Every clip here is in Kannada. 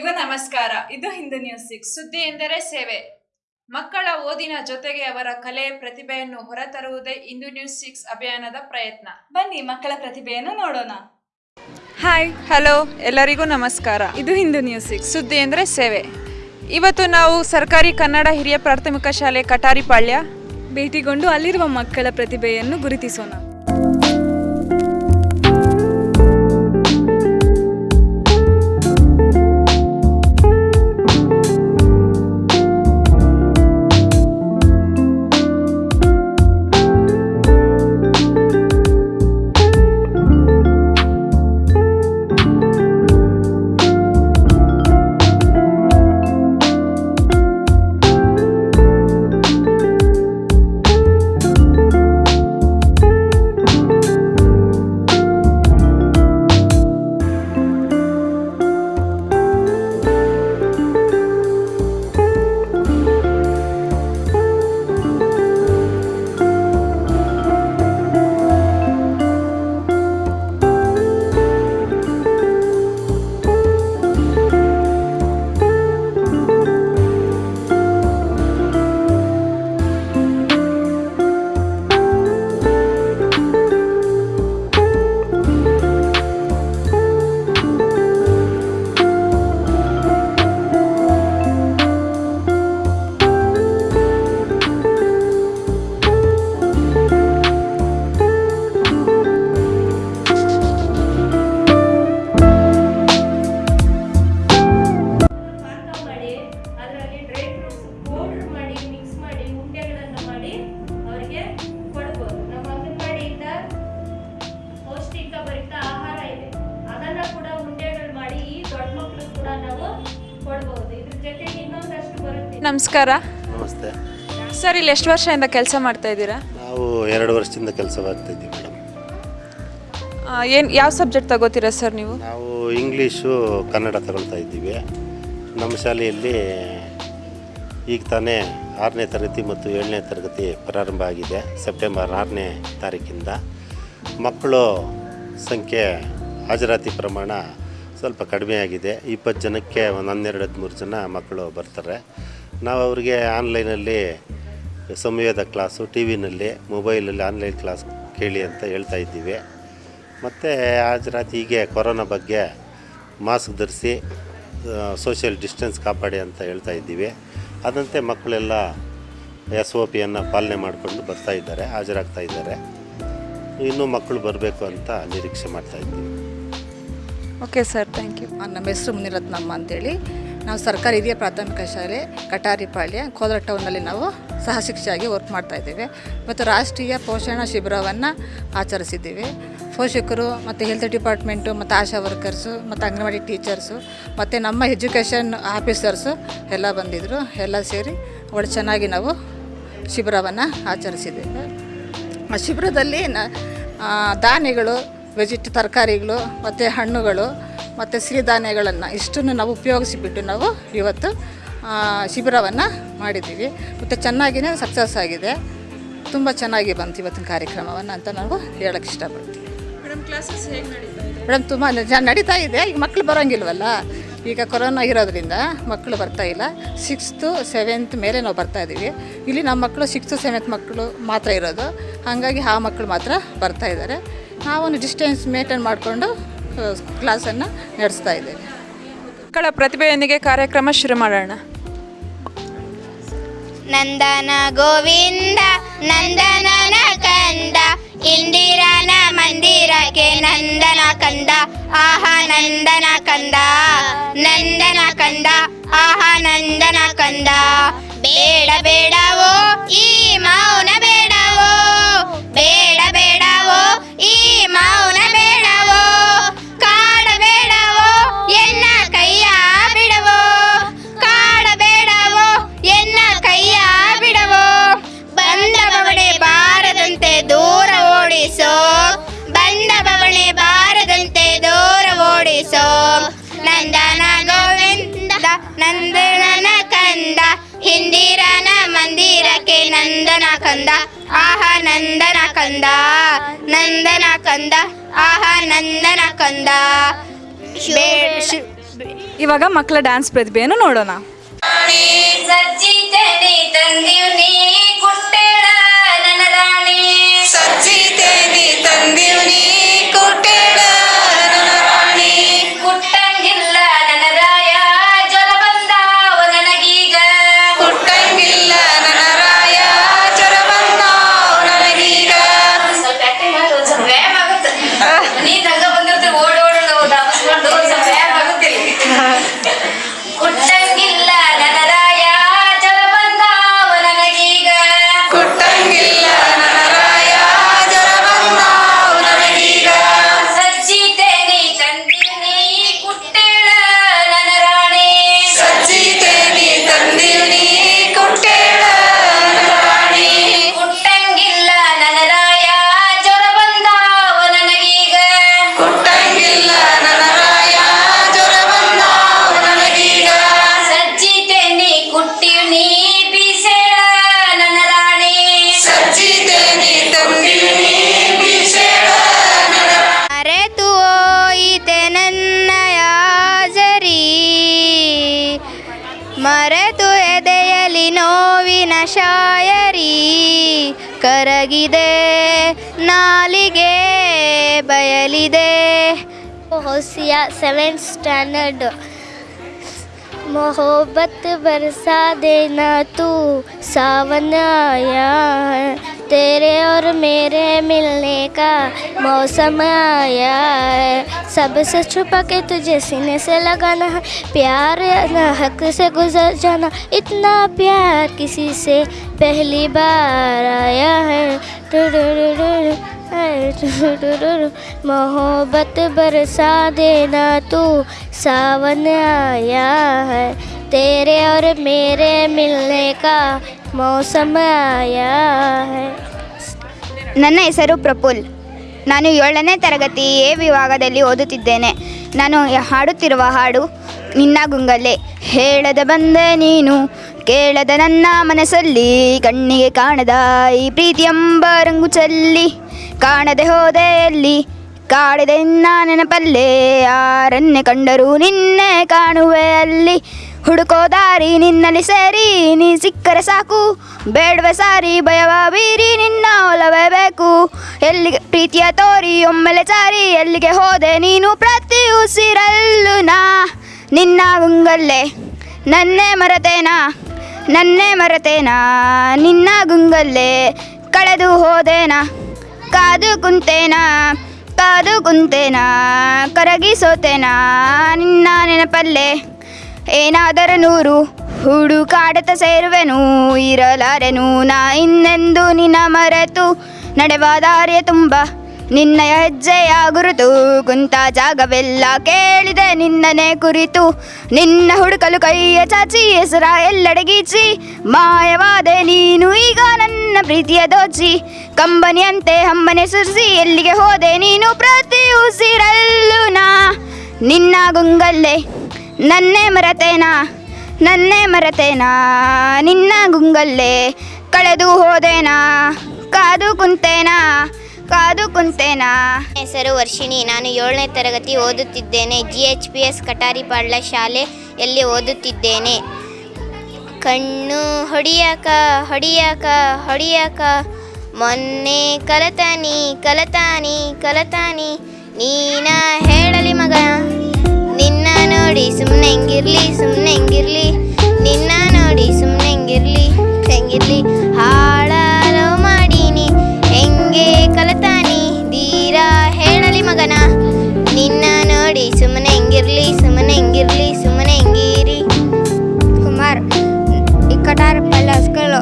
ಎಲ್ಲರಿಗೂ ನಮಸ್ಕಾರ. ಇದು ಹಿಂದೂ ನ್ಯೂಸ್ ಸಿಕ್ಸ್ ಸುದ್ದಿ ಎಂದರೆ ಸೇವೆ. ಮಕ್ಕಳ ಓದಿನ ಜೊತೆಗೆ ಅವರ ಕಲೆ ಪ್ರತಿಭೆಯನ್ನು ಹೊರತರುವುದೇ ಇಂದು ನ್ಯೂಸ್ ಸಿಕ್ಸ್ ಅಭಿಯಾನದ ಪ್ರಯತ್ನ. ಬನ್ನಿ ಮಕ್ಕಳ ಪ್ರತಿಭೆಯನ್ನು ನೋಡೋಣ. ಹಾಯ್ ಹಲೋ ಎಲ್ಲರಿಗೂ ನಮಸ್ಕಾರ. ಇದು ಹಿಂದೂ ನ್ಯೂಸ್ ಸಿಕ್ಸ್ ಸುದ್ದಿ ಎಂದರೆ ಸೇವೆ. ಇವತ್ತು ನಾವು ಸರ್ಕಾರಿ ಕನ್ನಡ ಹಿರಿಯ ಪ್ರಾಥಮಿಕ ಶಾಲೆ ಕಟಾರಿಪಾಳ್ಯ ಭೇಟಿಗೊಂಡು ಅಲ್ಲಿರುವ ಮಕ್ಕಳ ಪ್ರತಿಭೆಯನ್ನು ಗುರುತಿಸೋಣ. ನಮಸ್ಕಾರ. ನಮಸ್ತೆ. ಸರ್ ಇಲ್ಲಿ ಎಷ್ಟು ವರ್ಷದಿಂದ ಕೆಲಸ ಮಾಡ್ತಾ ಇದ್ದೀರಾ? ನಾವು ಎರಡು ವರ್ಷದಿಂದ ಕೆಲಸ ಮಾಡ್ತಿದ್ದೀವಿ ಮೇಡಮ್. ಏನು ಯಾವ ಸಬ್ಜೆಕ್ಟ್ ತಗೋತೀರಾ ಸರ್ ನೀವು? ನಾವು ಇಂಗ್ಲೀಷು ಕನ್ನಡ ತಗೊಳ್ತಾ ಇದ್ದೀವಿ. ನಮ್ಮ ಶಾಲೆಯಲ್ಲಿ ಈಗ ತಾನೇ ಆರನೇ ತರಗತಿ ಮತ್ತು ಏಳನೇ ತರಗತಿ ಪ್ರಾರಂಭ ಆಗಿದೆ. ಸೆಪ್ಟೆಂಬರ್ ಆರನೇ ತಾರೀಕಿಂದ. ಮಕ್ಕಳು ಸಂಖ್ಯೆ ಹಾಜರಾತಿ ಪ್ರಮಾಣ ಸ್ವಲ್ಪ ಕಡಿಮೆ ಆಗಿದೆ. ಇಪ್ಪತ್ತು ಜನಕ್ಕೆ ಒಂದು ಹನ್ನೆರಡು ಹದಿಮೂರು ಜನ ಮಕ್ಕಳು ಬರ್ತಾರೆ. ನಾವು ಅವರಿಗೆ ಆನ್ಲೈನಲ್ಲಿ ಸಂವೇದ ಕ್ಲಾಸು ಟಿ ವಿನಲ್ಲಿ ಮೊಬೈಲಲ್ಲಿ ಆನ್ಲೈನ್ ಕ್ಲಾಸ್ ಕೇಳಿ ಅಂತ ಹೇಳ್ತಾ ಇದ್ದೀವಿ. ಮತ್ತು ರಾತ್ರಿ ಹೀಗೆ ಕೊರೋನಾ ಬಗ್ಗೆ ಮಾಸ್ಕ್ ಧರಿಸಿ ಸೋಷಿಯಲ್ ಡಿಸ್ಟೆನ್ಸ್ ಕಾಪಾಡಿ ಅಂತ ಹೇಳ್ತಾ ಇದ್ದೀವಿ. ಅದಂತೆ ಮಕ್ಕಳೆಲ್ಲ ಎಸ್ ಒ ಪಿಯನ್ನು ಪಾಲನೆ ಮಾಡಿಕೊಂಡು ಬರ್ತಾ ಇದ್ದಾರೆ ಹಾಜರಾಗ್ತಾ ಇದ್ದಾರೆ. ಇನ್ನೂ ಮಕ್ಕಳು ಬರಬೇಕು ಅಂತ ನಿರೀಕ್ಷೆ ಮಾಡ್ತಾ ಇದ್ದೀವಿ. ಓಕೆ ಸರ್ ಥ್ಯಾಂಕ್ ಯು ನಮ್ಮ ಹೆಸರು ಮುನಿರತ್ನಮ್ಮ ಅಂತೇಳಿ. ನಾವು ಸರ್ಕಾರಿ ಹಿರಿಯ ಪ್ರಾಥಮಿಕ ಶಾಲೆ ಕಟಾರಿಪಾಳ್ಯ ಕೋದ್ರ ಟೌನ್ನಲ್ಲಿ ನಾವು ಸಹ ಶಿಕ್ಷೆಯಾಗಿ ವರ್ಕ್ ಮಾಡ್ತಾಯಿದ್ದೇವೆ ಮತ್ತು ರಾಷ್ಟ್ರೀಯ ಪೋಷಣ ಶಿಬಿರವನ್ನು ಆಚರಿಸಿದ್ದೀವಿ. ಪೋಷಕರು ಮತ್ತು ಹೆಲ್ತ್ ಡಿಪಾರ್ಟ್ಮೆಂಟು ಮತ್ತು ಆಶಾ ವರ್ಕರ್ಸು ಮತ್ತು ಅಂಗನವಾಡಿ ಟೀಚರ್ಸು ಮತ್ತು ನಮ್ಮ ಎಜುಕೇಷನ್ ಆಫೀಸರ್ಸು ಎಲ್ಲ ಬಂದಿದ್ದರು ಎಲ್ಲ ಸೇರಿ ಒಳ್ಳೆ ಚೆನ್ನಾಗಿ ನಾವು ಶಿಬಿರವನ್ನು ಆಚರಿಸಿದ್ದೇವೆ. ಆ ಶಿಬಿರದಲ್ಲಿ ನ ಧಾನ್ಯಗಳು ವೆಜಿಟ್ ತರಕಾರಿಗಳು, ಮತ್ತು ಹಣ್ಣುಗಳು ಮತ್ತು ಸಿರಿಧಾನ್ಯಗಳನ್ನು ಇಷ್ಟನ್ನು ನಾವು ಉಪಯೋಗಿಸಿಬಿಟ್ಟು ನಾವು ಇವತ್ತು ಶಿಬಿರವನ್ನು ಮಾಡಿದ್ದೀವಿ. ಮತ್ತು ಚೆನ್ನಾಗಿಯೇ ಸಕ್ಸಸ್ ಆಗಿದೆ. ತುಂಬ ಚೆನ್ನಾಗಿ ಬಂತು ಇವತ್ತಿನ ಕಾರ್ಯಕ್ರಮವನ್ನು ಅಂತ ನಾವು ಹೇಳೋಕ್ಕೆ ಇಷ್ಟಪಡ್ತೀವಿ. ಮೇಡಮ್ ತುಂಬ ನಡೀತಾ ಇದೆ. ಈಗ ಮಕ್ಕಳು ಬರೋಂಗಿಲ್ವಲ್ಲ? ಈಗ ಕೊರೋನಾ ಇರೋದ್ರಿಂದ ಮಕ್ಕಳು ಬರ್ತಾ ಇಲ್ಲ. ಸಿಕ್ಸ್ತು ಸೆವೆಂತ್ ಮೇಲೆ ನಾವು ಬರ್ತಾ ಇದ್ದೀವಿ. ಇಲ್ಲಿ ನಮ್ಮ ಮಕ್ಕಳು ಸಿಕ್ಸ್ತು ಸೆವೆಂತ್ ಮಕ್ಕಳು ಮಾತ್ರ ಇರೋದು. ಹಾಗಾಗಿ ಆ ಮಕ್ಕಳು ಮಾತ್ರ ಬರ್ತಾ ಇದ್ದಾರೆ. ನಾವೊಂದು ಡಿಸ್ಟೆನ್ಸ್ ಮೇಂಟೈನ್ ಮಾಡಿಕೊಂಡು ಕ್ಲಾಸನ್ನು ನಡೆಸ್ತಾ ಇದ್ದೇನೆ. ಮಕ್ಕಳ ಪ್ರತಿಭೆಯೊಂದಿಗೆ ಕಾರ್ಯಕ್ರಮ ಶುರು ಮಾಡೋಣ. ನಂದನ ಗೋವಿಂದ ನಂದನನ ಕಂದ ಇಂದಿರನ ಮಂದಿರಕ್ಕೆ ನಂದನ ಕಂದ ಆಹಾ ನಂದನ ಕಂದ ನಂದನ ಕಂದ ಆಹಾ ನಂದನ ಕಂದ. ಬೇಡ ಬೇಡವೋ ನಂದನ ಕಂದ ನಂದನ ಕಂದ ಆಹಾ ನಂದನ ಕಂದ. ಇವಾಗ ಮಕ್ಕಳ ಡ್ಯಾನ್ಸ್ ಪ್ರತಿಭೆಯನ್ನು ನೋಡೋಣ. ಸಜ್ಜಿತೇನೆ ತಂದಿವ್ನಿ ಕರಗಿದೆ ನಾಲಿಗೆ ಬಯಲಿದೆ. ಹೊಸಿಯ ಸೆವೆನ್ ಸ್ಟ್ಯಾಂಡರ್ಡ್ ಮೊಹಬತ್ ಬರ್ಸಾದೇನ ತೂ ಸಾವನಯ तेरे और मेरे मिलने का मौसम आया है। सबसे छुपा के तुझे सीने से लगाना है। प्यार न हक से गुजर जाना, इतना प्यार किसी से पहली बार आया है। मोहब्बत बरसा देना तू सावन आया है। तेरे और मेरे मिलने का ಮೌಸಮ ನನ್ನ ಹೆಸರು ಪ್ರಫುಲ್. ನಾನು ಏಳನೇ ತರಗತಿ ಎ ವಿಭಾಗದಲ್ಲಿ ಓದುತ್ತಿದ್ದೇನೆ. ನಾನು ಹಾಡುತ್ತಿರುವ ಹಾಡು ನಿನ್ನ ಗುಂಗಲ್ಲೇ ಹೇಳದ ಬಂದ ನೀನು, ಕೇಳದ ನನ್ನ ಮನಸ್ಸಲ್ಲಿ. ಕಣ್ಣಿಗೆ ಕಾಣದ ಈ ಪ್ರೀತಿಯೆಂಬ ರಂಗು ಚಲ್ಲಿ. ಕಾಣದೆ ಹೋದೆಯಲ್ಲಿ, ಕಾಡದೆ ನಿನ್ನ ನೆನಪಲ್ಲೇ. ಯಾರನ್ನೇ ಕಂಡರೂ ನಿನ್ನೆ ಕಾಣುವೆ ಅಲ್ಲಿ. ಹುಡುಕೋ ದಾರಿ ನಿನ್ನಲ್ಲಿ ಸೇರಿ, ನೀ ಸಿಕ್ಕರೆ ಸಾಕು. ಬೇಡವೆ ಸಾರಿ, ಭಯವ ಬೀರಿ, ನಿನ್ನ ಒಲವೇ ಬೇಕು. ಎಲ್ಲಿಗೆ ಪ್ರೀತಿಯ ತೋರಿ, ಒಮ್ಮೆಲೆ ಸಾರಿ ಎಲ್ಲಿಗೆ ಹೋದೆ ನೀನು ಪ್ರತಿ ಉಸಿರಲ್ಲು ನಾ. ನಿನ್ನ ಗುಂಗಲ್ಲೆ, ನನ್ನೇ ಮರತೇನಾ? ನನ್ನೇ ಮರತೇನಾ? ನಿನ್ನ ಗುಂಗಲ್ಲೆ, ಕಳೆದು ಹೋದೇನಾ? ಕಾದು ಕುಂತೇನಾ? ಕಾದು ಕುಂತೇನಾ? ಕರಗಿಸೋತೇನಾ? ನಿನ್ನ ನೆನಪಲ್ಲೇ. ಏನಾದರೂ ನೂರು ಹುಡುಕಾಡತ ಸೇರುವೆನು, ಇರಲಾರೆನು ನಾ ಇನ್ನೆಂದು ನಿನ್ನ ಮರೆತು. ನಡೆವ ದಾರಿಯ ತುಂಬ ನಿನ್ನ ಹೆಜ್ಜೆಯ ಗುರುತು. ಕುಂತ ಜಾಗವೆಲ್ಲ ಕೇಳಿದೆ ನಿನ್ನನೆ ಕುರಿತು. ನಿನ್ನ ಹುಡುಕಲು ಕೈಯ ಚಾಚಿ, ಹೆಸರ ಎಲ್ಲೆಡೆಗೀಚಿ ಮಾಯವಾದೆ ನೀನು ಈಗ ನನ್ನ ಪ್ರೀತಿಯ ದೋಚಿ. ಕಂಬನಿಯಂತೆ ಹಮ್ಮನೆ ಸುರಿಸಿ, ಎಲ್ಲಿಗೆ ಹೋದೆ ನೀನು ಪ್ರತಿ ಉಸಿರಲ್ಲೂ ನಾ. ನಿನ್ನ ಗುಂಗಲ್ಲೇ ನನ್ನೇ ಮರತೇನಾ? ನನ್ನೇ ಮರತೇನಾ? ನಿನ್ನ ಗುಂಗಲ್ಲೇ ಕಳೆದು ಹೋದೇನಾ? ಕಾದು ಕುಂತೇನಾ? ಕಾದು ಕುಂತೇನಾ? ಹೆಸರು ವರ್ಷಿಣಿ. ನಾನು ಏಳನೇ ತರಗತಿ ಓದುತ್ತಿದ್ದೇನೆ. G H P S Kataripalya ಶಾಲೆಯಲ್ಲಿ ಓದುತ್ತಿದ್ದೇನೆ. ಕಣ್ಣು ಹೊಡಿಯಾಕ ಹೊಡಿಯಾಕ ಹೊಡಿಯಾಕ, ಮೊನ್ನೆ ಕಲತಾನಿ ಕಲತಾನಿ ಕಲತಾನಿ, ನೀನ ಹೇಳಲಿ ಮಗ. ನೋಡಿ ಸುಮ್ಮನೆ ಹೆಂಗಿರ್ಲಿ ಸುಮ್ಮನೆ ಹೆಂಗಿರ್ಲಿ. ನಿನ್ನ ನೋಡಿ ಸುಮ್ಮನೆ ಹೆಂಗಿರ್ಲಿ ಹೆಂಗಿರ್ಲಿ. ಹಾಳಾಲೋ ಮಾಡೀನಿ, ಹೆಂಗೆ ಕಲತಾನಿ, ಧೀರ ಹೇಳಲಿ ಮಗನ. ನಿನ್ನ ನೋಡಿ ಸುಮ್ಮನೆ ಹೆಂಗಿರ್ಲಿ ಸುಮ್ಮನೆ ಹೆಂಗಿರ್ಲಿ ಸುಮ್ಮನೆ ಹೆಂಗಿರಿ. ಕುಮಾರ್ ಕಟಾರಪಳ್ಳ ಸ್ಕೂಲು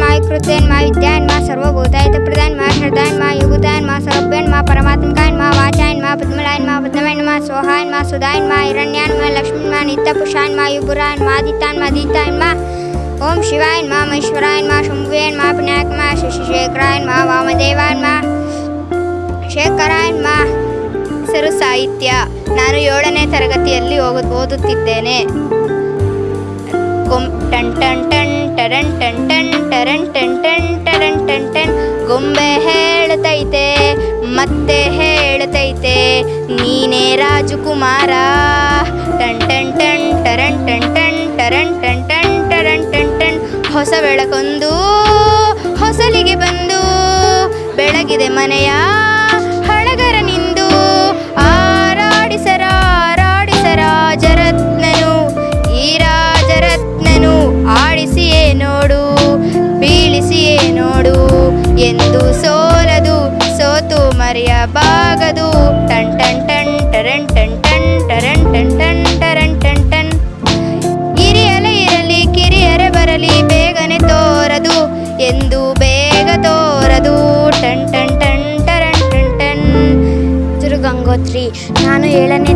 ಪ್ರಕೃತೇನ್ ಮಾ ವಿಕೃತೇನ್ ಮಾ ವಿದ್ಯಾಯನ್ ಮಾ ಸರ್ವಭೂತಾಯಿತ ಪ್ರದಾಯನ್ ಮಾ ಶ್ರದ್ಧಾಯನ್ ಮಾ ಯೋಗುತಾಯನ್ ಮಾ ಸರ್ವಭ್ಯನ್ ಮಾ ಪರಮಾತ್ಮಕಾಯನ್ ಮಾ ವಾಚಾಯನ್ ಮಾ ಪದ್ಮಲಾಯನ್ ಮಾ ಪದ್ಮಯನ್ ಮಾ ಸೋಹಾಯನ್ ಮಾ ಸುಧಾಯನ್ ಮಾ ಹಿರಣ್ಯಾನ್ ಮಾ ಲಕ್ಷ್ಮೀನ್ ಮಾ ನಿತ್ಯಪುಷಾಯನ್ ಮಾ ಯುಗುರಾಯನ್ ಮಾ ಆದಿತ್ಯಾನ್ ಮಾ ದೀತಾಯನ್ ಮಾ ಓಂ ಶಿವಾಯನ್ ಮಾ ಮಹೇಶ್ವರಾಯನ್ ಮಾ ಶಂಭುಯನ್ ಮಾ ವಿನಾಯಕ್ ಮಾ ಶಶಿಶೇಖರಾಯನ್ ಮಾ ವಾಮದೇವಾಯನ್ ಮಾ ಶೇಖರಾಯನ್ ಮಾ ಹೆಸರು ಸಾಹಿತ್ಯ ನಾನು ಏಳನೇ ತರಗತಿಯಲ್ಲಿ ಹೋಗು ಓದುತ್ತಿದ್ದೇನೆ ಟನ್ ಟನ್ ಟನ್ ಟರನ್ ಟನ್ ಟನ್ ಟರನ್ ಟನ್ ಟನ್ ಟರನ್ ಟನ್ ಟನ್. ಗೊಂಬೆ ಹೇಳ್ತೈತೆ, ಮತ್ತೆ ಹೇಳ್ತೈತೆ, ನೀನೇ ರಾಜಕುಮಾರ. ಟನ್ ಟನ್ ಟನ್ ಟರನ್ ಟನ್ ಟನ್ ಟರನ್ ಟನ್ ಟನ್ ಟರನ್ ಟನ್ ಟನ್. ಹೊಸ ಬೆಳಕೊಂದು, ಹೊಸಲಿಗೆ ಬಂದು, ಬೆಳಗಿದೆ ಮನೆಯ ನಾನು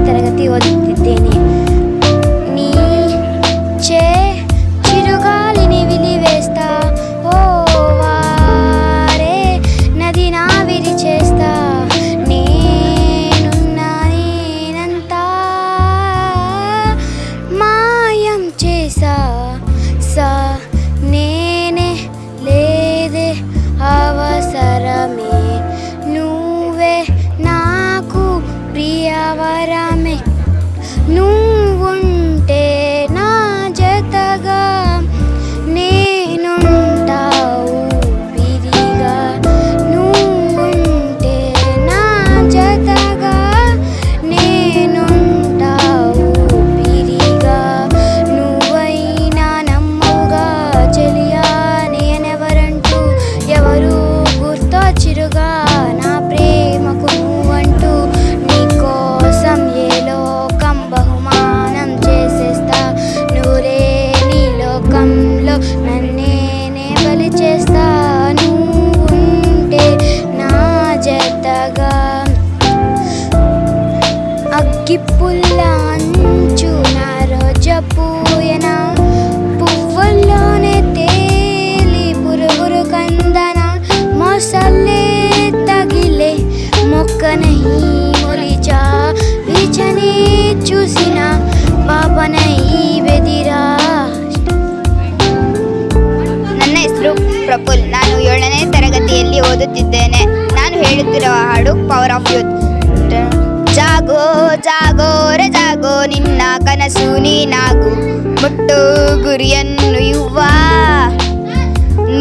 ಮುಟ್ಟು ಗುರಿಯನ್ನು ಯುವ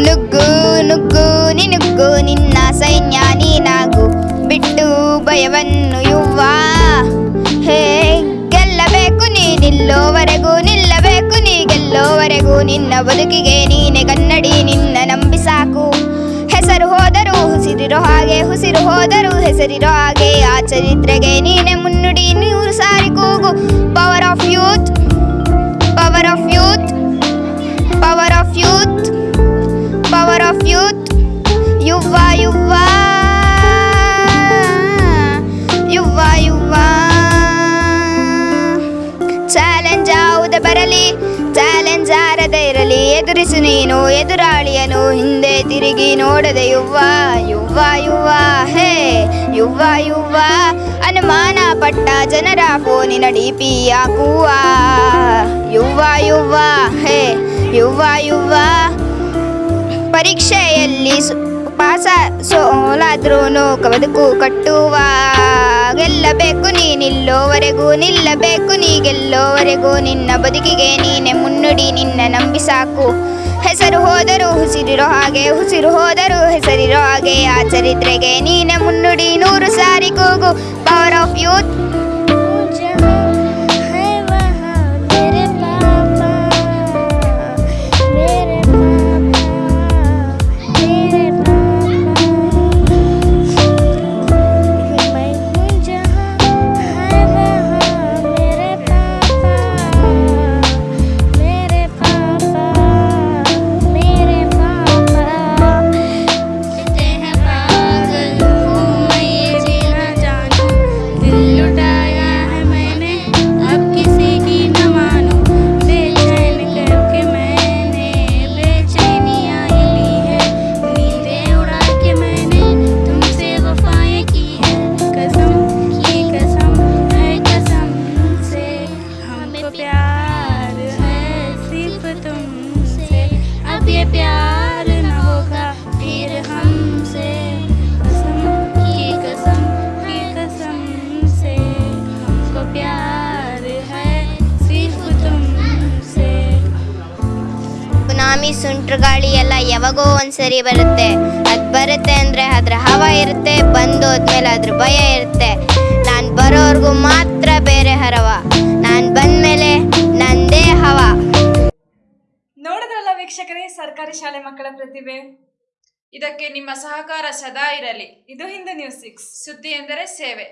ನುಗ್ಗು ನುಗ್ಗು ನಿನುಗ್ಗು ನಿನ್ನ ಸೈನ್ಯ ನೀನಾಗು ಬಿಟ್ಟು ಭಯವನ್ನು ಯುವ ಹೇ, ಗೆಲ್ಲಬೇಕು ನೀ ನಿಲ್ಲೋವರೆಗೂ ನಿಲ್ಲಬೇಕು ನೀ ಗೆಲ್ಲೋವರೆಗೂ ನಿನ್ನ ಬದುಕಿಗೆ ನೀನೆ ಕನ್ನಡಿ, ನಿನ್ನ ನಂಬಿ ಸಾಕು. ಹೆಸರು ಹೋದರೂ ಹುಸಿರಿರೋ ಹಾಗೆ ಹುಸಿರು ಹೋದರೂ ಹೆಸರಿರೋ ಹಾಗೆ, ಆ ಚರಿತ್ರೆಗೆ ನೀನೆ ಮುನ್ನುಡಿ ನೂರು ಸಾರಿ ಕೂಗು. ಪವರ್ ಆಫ್ ಯೂತ್ ತಿರುಗಿ ನೋಡದೆ ಯುವ ಯುವ ಯುವ ಹೇ ಯುವ ಯುವ ಅನುಮಾನ ಪಟ್ಟ ಜನರ ಫೋನಿನ ಡಿ ಪಿ ಹಾಕುವ. ಯುವ ಯುವ ಹೇ ಯುವ ಯುವ ಪರೀಕ್ಷೆಯಲ್ಲಿ ಪಾಸ ಸೋಲಾದ್ರೂ ಬದುಕು ಕಟ್ಟುವ. ಗೆಲ್ಲಬೇಕು ನೀ ನಿಲ್ಲೋವರೆಗೂ, ನಿಲ್ಲಬೇಕು ನೀ ಗೆಲ್ಲೋವರೆಗೂ. ನಿನ್ನ ಬದುಕಿಗೆ ನೀನೆ ಮುನ್ನುಡಿ, ನಿನ್ನ ನಂಬಿ ಸಾಕು ಹೆಸರು ಹೋದರೂ ಹುಸಿರಿರೋ ಹಾಗೆ ಹುಸಿರು ಹೋದರೂ ಹೆಸರಿರೋ ಹಾಗೆ. ಆ ಚರಿತ್ರೆಗೆ ನೀನೆ ಮುನ್ನುಡಿ ನೂರು ಸಾರಿ ಕೂಗು. ಪವರ್ ಆಫ್ ಯೂತ್ ಸುನಾಮಿ ಸುಂಟ್ರಗಾಳಿ ಎಲ್ಲ ಯಾವಾಗೋ ಒಂದ್ಸರಿ ಬರುತ್ತೆ. ಅದು ಬರುತ್ತೆ ಅಂದರೆ ಅದ್ರ ಹವ ಇರುತ್ತೆ, ಬಂದೋದ್ಮೇಲೆ ಅದ್ರ ಭಯ ಇರುತ್ತೆ. ನಾನು ಬರೋವರೆಗೂ ಮಾತ್ರ ಬೇರೆ ಹರವ. ನಾನು ಬಂದಮೇಲೆ ನಂದೇ ಹವ. ನೋಡಿದ್ರಲ್ಲ ವೀಕ್ಷಕರೇ, ಸರ್ಕಾರಿ ಶಾಲೆ ಮಕ್ಕಳ ಪ್ರತಿಭೆ? ಇದಕ್ಕೆ ನಿಮ್ಮ ಸಹಕಾರ ಸದಾ ಇರಲಿ. ಇದು ಹಿಂದೂ ನ್ಯೂಸ್ ಸಿಕ್ಸ್. ಸುದ್ದಿ ಎಂದರೆ ಸೇವೆ.